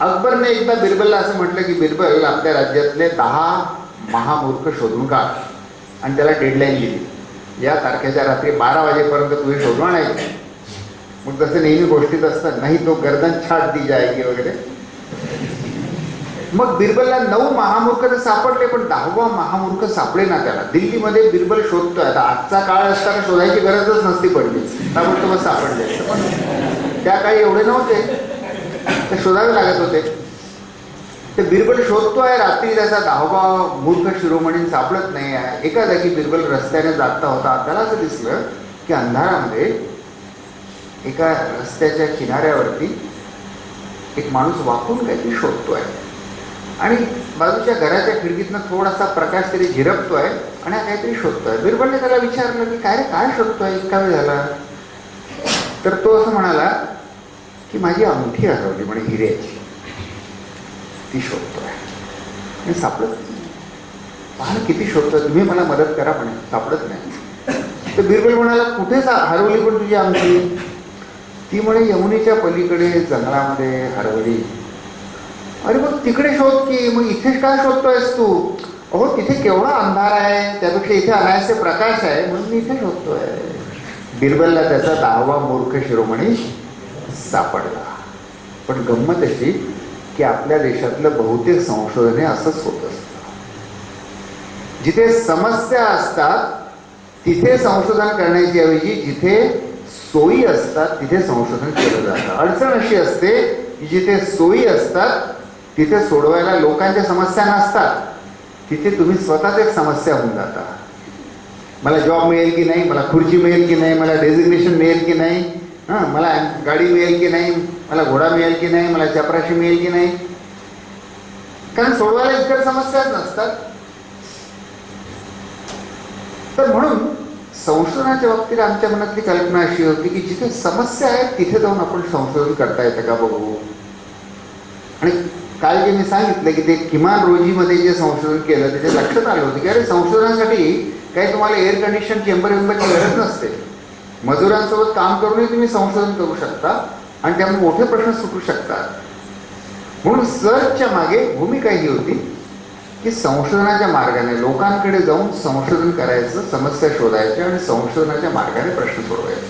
अकबरने एकदा बिरबलला असं म्हटलं की बिरबल आपल्या राज्यातले दहा महामूर्ख शोधून काढ. आणि त्याला डेडलाईन दिली. या तारखेच्या रात्री बारा वाजेपर्यंत तुम्ही शोधून आणायचे. मग तसं नेहमी गोष्टीत असतं नाही तो गर्दन छाट दी जायगी वगैरे. मग बिरबलला नऊ महामूर्ख तर सापडले पण दहावा महामूर्ख सापडे ना त्याला. दिल्लीमध्ये बिरबल शोधतोय. आता आजचा काळ असताना शोधायची गरजच नसती पडली. त्यामुळे मग सापडले पण त्या काळी एवढे नव्हते. ते शोधावे लागत होते. ते बिरबल शोधतो आहे रात्री त्याचा धावभाव मूर्ख शिरोमणी सापडत नाही. आहे एका जागी बिरबल रस्त्याने जाता होता. त्याला असं दिसलं की अंधारामध्ये एका रस्त्याच्या किनाऱ्यावरती एक माणूस वाकून काहीतरी शोधतो आहे आणि बाजूच्या घराच्या खिडकीतनं थोडासा प्रकाश तरी झिरपतोय आणि हा काहीतरी शोधतोय. बिरबलने त्याला विचारलं की काय रे काय शोधतोय? इतका वेळ झाला. तर तो असं म्हणाला की माझी अंगठी हरवली म्हणे हिऱ्याची. ती शोधतोय. आणि सापडत नाही. पहा किती शोधतोय. तुम्ही मला मदत करा म्हणे. सापडत नाही. तर बिरबल म्हणाला कुठे सा- हरवली पण तुझी अंगठी? ती म्हणे यमुनेच्या पलीकडे जंगलामध्ये हरवली. अरे मग तिकडे शोध की. मग इथे काय शोधतोयस तू? अहो तिथे केवढा अंधार आहे. त्यापेक्षा इथे अनायसे प्रकाश आहे. म्हणून मी इथे शोधतोय. बिरबलला त्याचा दहावा मूर्ख शिरोमणी सापडला. पण गंमत अशी की आपल्या देशातलं बहुतेक संशोधन हे असंच होत असतं. जिथे समस्या असतात तिथे संशोधन करण्याची ऐवजी जिथे सोयी असतात तिथे संशोधन केलं जातं. अडचण अशी असते की जिथे सोयी असतात तिथे सोडवायला लोकांच्या समस्या नसतात. तिथे तुम्ही स्वतःच एक समस्या होऊन जाता. मला जॉब मिळेल की नाही? मला खुर्ची मिळेल की नाही? मला डेझिग्नेशन मिळेल की नाही? हां मला गाडी मिळेल की नाही? मला घोडा मिळेल की नाही? मला चपराशी मिळेल की नाही? कारण सोडवायला इतर समस्याच नसतात. तर म्हणून संशोधनाच्या बाबतीत आमच्या मनातली कल्पना अशी होती की जिथे समस्या आहेत तिथे जाऊन आपण संशोधन करता येतं का बघू? आणि काल जे मी सांगितलं की ते किमान रोजीमध्ये जे संशोधन केलं त्याच्या लक्षात आलं होतं की अरे संशोधनासाठी काही तुम्हाला एअर कंडिशन चेंबर वेंबरची गरज नसते. मजुरांसोबत काम करूनही तुम्ही संशोधन करू शकता आणि त्यामुळे मोठे प्रश्न सुटू शकतात. म्हणून सर्चच्या मागे भूमिका ही होती की संशोधनाच्या मार्गाने लोकांकडे जाऊन संशोधन करायचं समस्या शोधायच्या आणि संशोधनाच्या मार्गाने प्रश्न सोडवायचे.